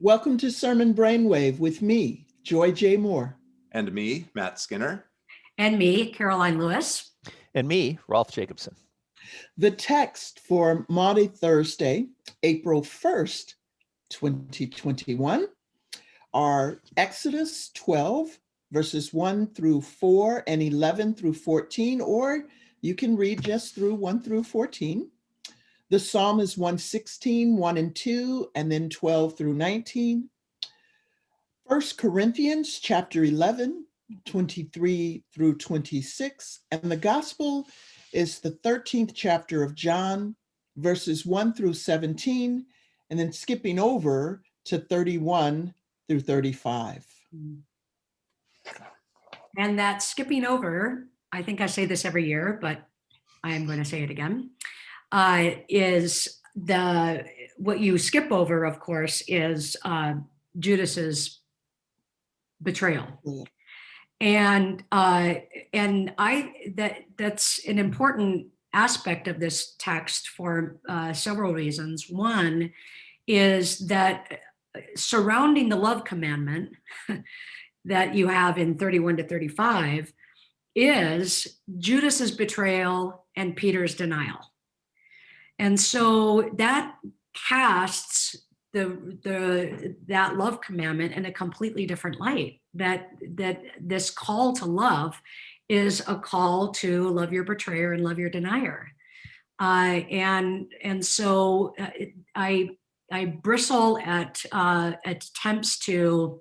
Welcome to Sermon Brainwave with me, Joy J. Moore. And me, Matt Skinner. And me, Karoline Lewis. And me, Rolf Jacobson. The text for Maundy Thursday, April 1st, 2021, are Exodus 12, verses 1 through 4 and 11 through 14, or you can read just through 1 through 14. The Psalm is 116, 1 and 2, and then 12 through 19. First Corinthians chapter 11, 23 through 26, and the gospel is the 13th chapter of John, verses 1 through 17, and then skipping over to 31 through 35. And that skipping over, I think I say this every year, but I am going to say it again, uh, is the what you skip over, of course, is uh, Judas's betrayal. Yeah. And uh, and I that that's an important aspect of this text for uh, several reasons. One is that uh, surrounding the love commandment that you have in 31 to 35 is Judas's betrayal and Peter's denial. And so that casts the the that love commandment in a completely different light that that this call to love is a call to love your betrayer and love your denier uh, and and so uh, i i bristle at uh, attempts to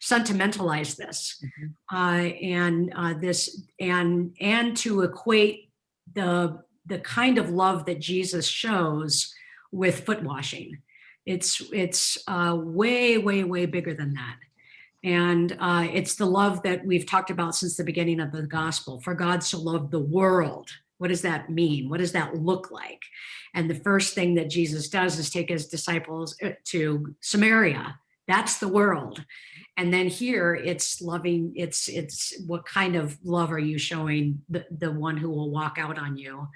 sentimentalize this Mhm. uh, and uh, this and and to equate the the kind of love that jesus shows with foot washing it's it's uh, way, way, way bigger than that. And uh, it's the love that we've talked about since the beginning of the gospel. For God so loved the world. What does that mean? What does that look like? And the first thing that Jesus does is take his disciples uh, to Samaria. That's the world. And then here it's loving, it's it's what kind of love are you showing the, the one who will walk out on you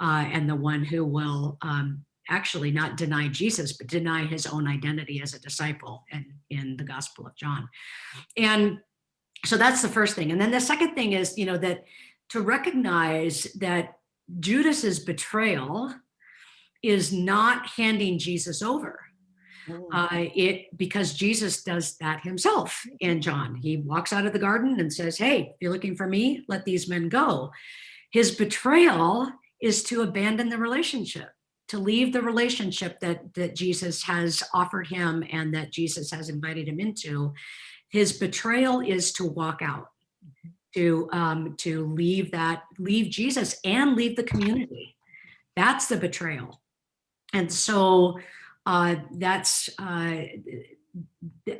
uh, and the one who will um, actually not deny Jesus, but deny his own identity as a disciple in, in the Gospel of John. And so that's the first thing. And then the second thing is, you know, that to recognize that Judas's betrayal is not handing Jesus over. Uh, it because Jesus does that himself in John. He walks out of the garden and says, "Hey, if you're looking for me, let these men go." His betrayal is to abandon the relationship to leave the relationship that that Jesus has offered him and that Jesus has invited him into. His betrayal is to walk out, to um, to leave that, leave Jesus and leave the community. That's the betrayal. And so uh, that's, uh,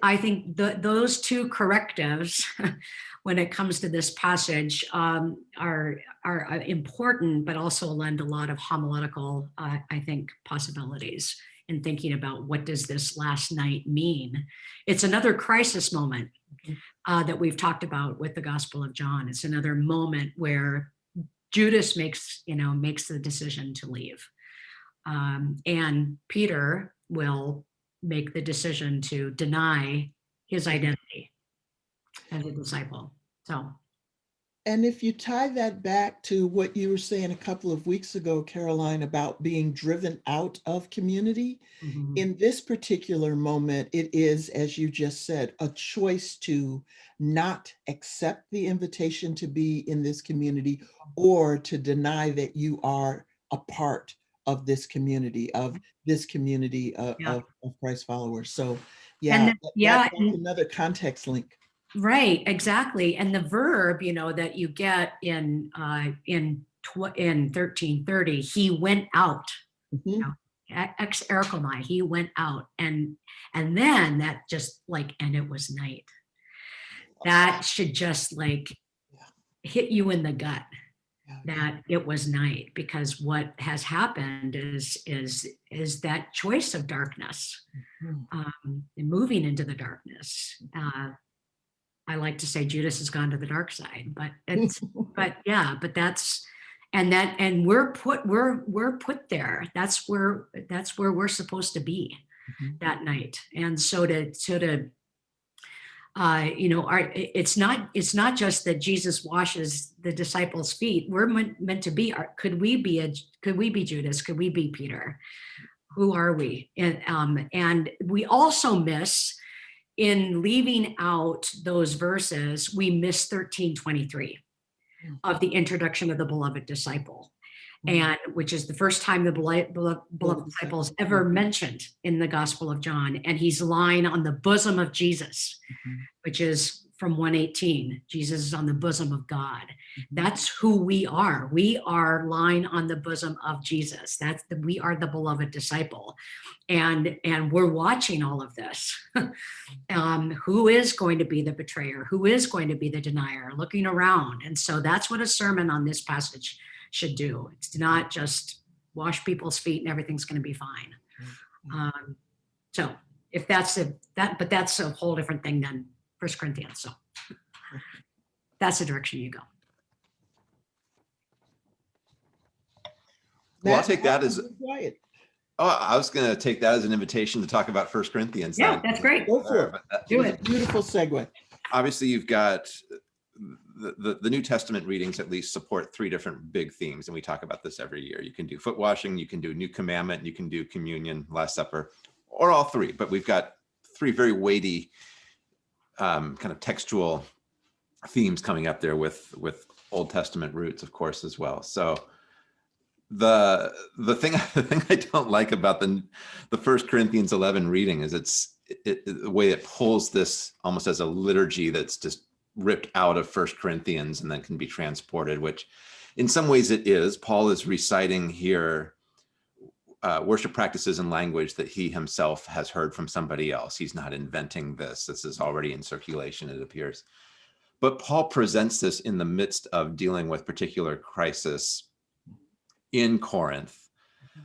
I think the, those two correctives when it comes to this passage um, are, are uh, important, but also lend a lot of homiletical, uh, I think, possibilities in thinking about what does this last night mean. It's another crisis moment uh, that we've talked about with the Gospel of John. It's another moment where Judas makes, you know, makes the decision to leave. Um, and Peter will make the decision to deny his identity as a disciple. So, And if you tie that back to what you were saying a couple of weeks ago, Karoline, about being driven out of community, mhm, in this particular moment, it is, as you just said, a choice to not accept the invitation to be in this community or to deny that you are a part of this community, of this community of, Yeah. of, of Christ followers. So yeah, then- that- yeah, that's and- another context link. right, exactly. And the verb, you know, that you get in uh, in tw- in thirteen thirty, he went out. Mhm. exerchomai, he went out, and and then that just like, and it was night. That should just like hit you in the gut. That it was night because what has happened is is is that choice of darkness Mhm. um and moving into the darkness uh i like to say judas has gone to the dark side but it's but yeah but that's and that and we're put we're we're put there that's where that's where we're supposed to be Mhm. that night. And so to so to uh, you know, our, it's not it's not just that Jesus washes the disciples' feet. We're meant, meant to be. Our, could we be a could we be Judas? Could we be Peter? Who are we? And um, and we also miss in leaving out those verses. We miss thirteen twenty three Mm. of the introduction of the beloved disciple. And which is the first time the beloved, beloved, beloved disciple is ever Mhm. mentioned in the Gospel of John. And he's lying on the bosom of Jesus, Mhm. which is from 118. Jesus is on the bosom of God. That's who we are. We are lying on the bosom of Jesus. That's the, we are the beloved disciple. And and we're watching all of this. um, who is going to be the betrayer? Who is going to be the denier? Looking around. And so that's what a sermon on this passage should do. It's not just wash people's feet and everything's going to be fine. Mhm. Um, so if that's a that, but that's a whole different thing than First Corinthians. So that's the direction you go. Well, I'll take that as- was Quiet. Oh, I was going to take that as an invitation to talk about First Corinthians. Yeah, then. that's great. Go for it. That- Do it. Beautiful segue. Obviously, you've got the, the, New Testament readings at least support three different big themes, and we talk about this every year. You can do foot washing, you can do New Commandment, you can do Communion, Last Supper, or all three. But we've got three very weighty um, kind of textual themes coming up there with with Old Testament roots, of course, as well. So the the thing the thing I don't like about the the First Corinthians eleven reading is it's it, it- the way it pulls this almost as a liturgy that's just ripped out of First Corinthians and then can be transported, which in some ways it is. Paul is reciting here uh, worship practices and language that he himself has heard from somebody else. He's not inventing this. This is already in circulation, it appears. But Paul presents this in the midst of dealing with particular crisis in Corinth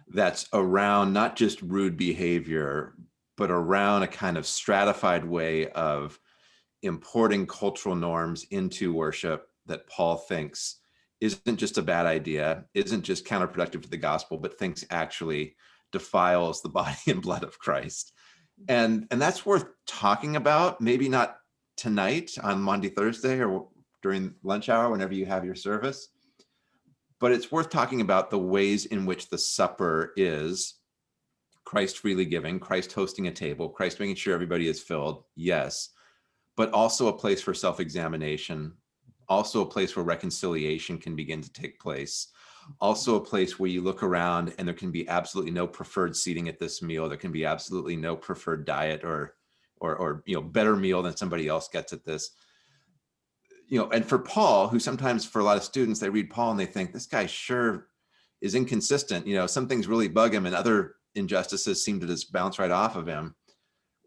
that's around not just rude behavior, but around a kind of stratified way of importing cultural norms into worship that Paul thinks isn't just a bad idea, isn't just counterproductive to the gospel, but thinks actually defiles the body and blood of Christ. And and that's worth talking about, maybe not tonight on Maundy, Thursday, or during lunch hour, whenever you have your service. But it's worth talking about the ways in which the supper is Christ freely giving, Christ hosting a table, Christ making sure everybody is filled, yes, but also a place for self examination, also a place where reconciliation can begin to take place, also a place where you look around and there can be absolutely no preferred seating at this meal. There can be absolutely no preferred diet or, or, or you know, better meal than somebody else gets at this. You know, and for Paul, who sometimes for a lot of students, they read Paul and they think this guy sure is inconsistent. You know, some things really bug him and other injustices seem to just bounce right off of him.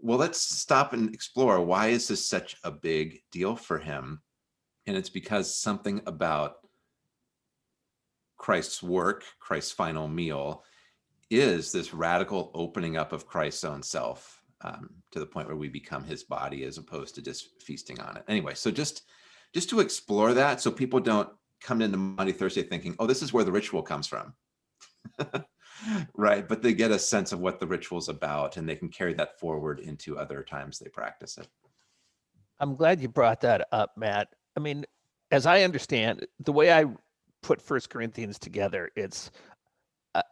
Well, let's stop and explore why is this such a big deal for him? And it's because something about Christ's work, Christ's final meal, is this radical opening up of Christ's own self um, to the point where we become his body as opposed to just feasting on it. Anyway, so just just to explore that so people don't come into Maundy, Thursday thinking, oh, this is where the ritual comes from. right. But they get a sense of what the ritual's about and they can carry that forward into other times they practice it. I'm glad you brought that up, Matt. I mean, as I understand, the way I put First Corinthians together, it's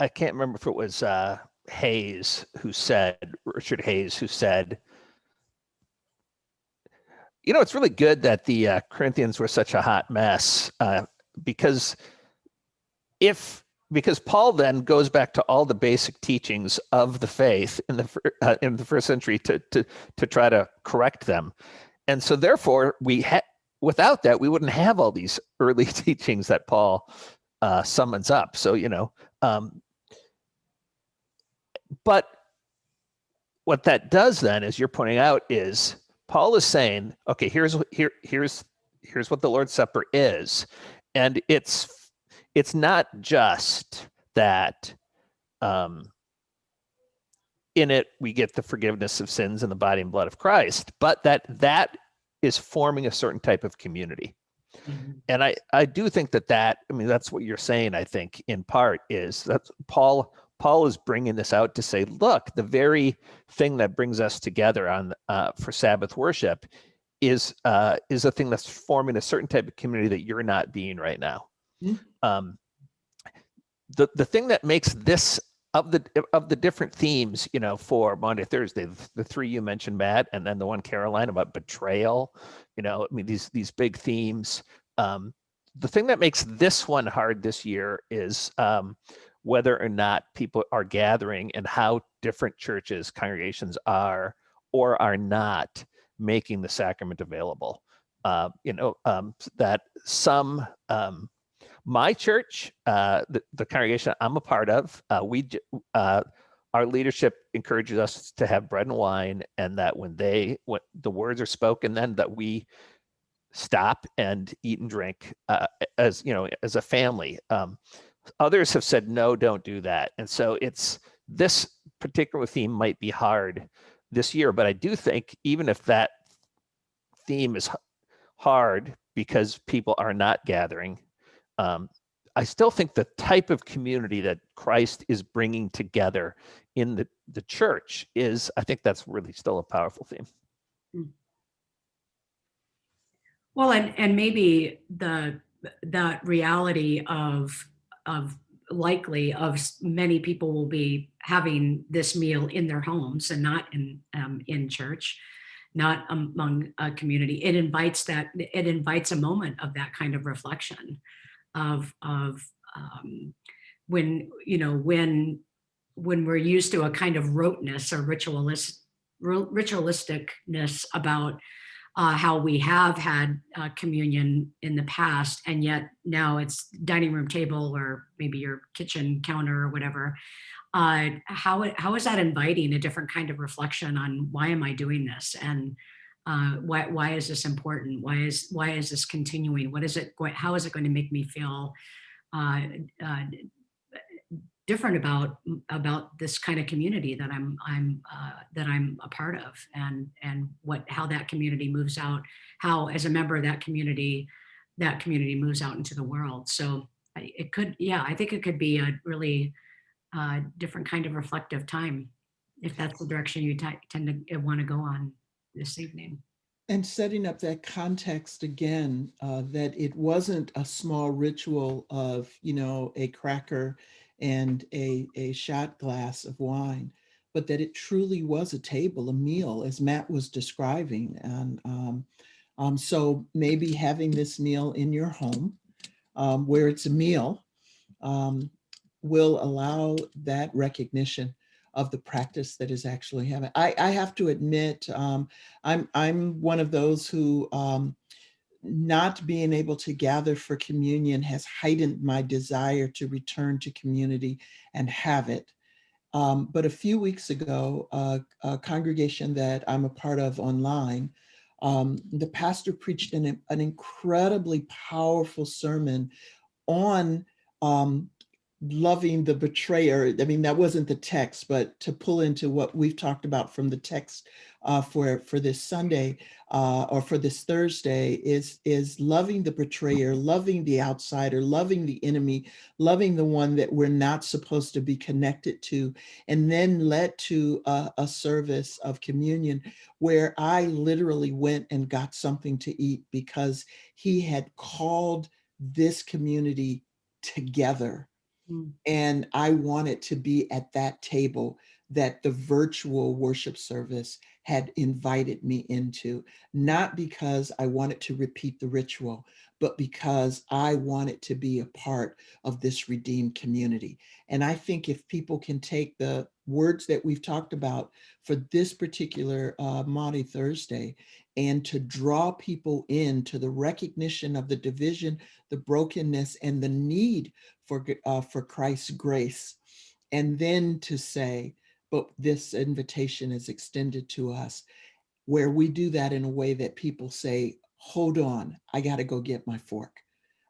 I, can't remember if it was uh, Hays who said Richard Hays who said, you know, it's really good that the uh, Corinthians were such a hot mess uh, because if because Paul then goes back to all the basic teachings of the faith in the uh, in the first century to to to try to correct them, and so therefore we ha- without that we wouldn't have all these early teachings that Paul uh, summons up. So you know, um, but what that does then, as you're pointing out, is Paul is saying, okay, here's here here's here's what the Lord's Supper is, and it's it's not just that um, in it we get the forgiveness of sins in the body and blood of Christ, but that that is forming a certain type of community. And I I do think that that I mean that's what you're saying. I think in part is that Paul Paul is bringing this out to say, look, the very thing that brings us together on uh, for Sabbath worship is uh, is a thing that's forming a certain type of community that you're not being right now. Mm. Um, the the thing that makes this of the of the different themes, you know, for Maundy, Thursday, the, the three you mentioned, Matt, and then the one Karoline about betrayal, you know, I mean these these big themes. Um, the thing that makes this one hard this year is um, whether or not people are gathering and how different churches, congregations are or are not making the sacrament available. Uh, you know, um, that some, um, my church, uh, the, the congregation I'm a part of, uh, we, uh, our leadership encourages us to have bread and wine and that when they, when the words are spoken, then that we stop and eat and drink uh, as, you know, as a family. Um, others have said, no, don't do that. And so it's, this particular theme might be hard this year, but I do think even if that theme is hard because people are not gathering, um, I still think the type of community that Christ is bringing together in the, the church is, I think that's really still a powerful theme. Well, and, and maybe the, that reality of, of likely of many people will be having this meal in their homes and not in, um, in church, not among a community. It invites that, it invites a moment of that kind of reflection of, of, um, when, you know, when, when we're used to a kind of roteness or ritualist, ritualisticness about uh, how we have had uh, communion in the past, and yet now it's dining room table or maybe your kitchen counter or whatever. Uh, how how is that inviting a different kind of reflection on why am I doing this and uh, why why is this important? Why is why is this continuing? What is it? going How is it going to make me feel? Uh, uh, different about about this kind of community that I'm I'm uh, that I'm a part of and and what how that community moves out how as a member of that community that community moves out into the world so it could yeah I think it could be a really uh, different kind of reflective time if that's the direction you tend to want to go on this evening And setting up that context again, uh, that it wasn't a small ritual of, you know, a cracker and a, a shot glass of wine, but that it truly was a table, a meal, as Matt was describing. And um, um, so maybe having this meal in your home um, where it's a meal um, will allow that recognition of the practice that is actually happening. I, I have to admit, um, I'm I'm one of those who um, not being able to gather for communion has heightened my desire to return to community and have it. Um, but a few weeks ago, uh, a congregation that I'm a part of online, um, the pastor preached an, an incredibly powerful sermon on um, loving the betrayer. I mean, that wasn't the text, but to pull into what we've talked about from the text uh, for for this Sunday uh, or for this Thursday is is loving the betrayer, loving the outsider, loving the enemy, loving the one that we're not supposed to be connected to, and then led to a, a service of communion where I literally went and got something to eat because he had called this community together Mm. and I wanted to be at that table that the virtual worship service had invited me into, not because I wanted to repeat the ritual, but because I wanted to be a part of this redeemed community. And I think if people can take the words that we've talked about for this particular uh, Maundy Thursday and to draw people in to the recognition of the division, the brokenness, and the need for, uh, for Christ's grace. And then to say, but this invitation is extended to us, where we do that in a way that people say, hold on, I got to go get my fork.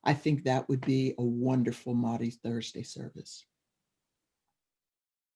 I think that would be a wonderful Maundy Thursday service.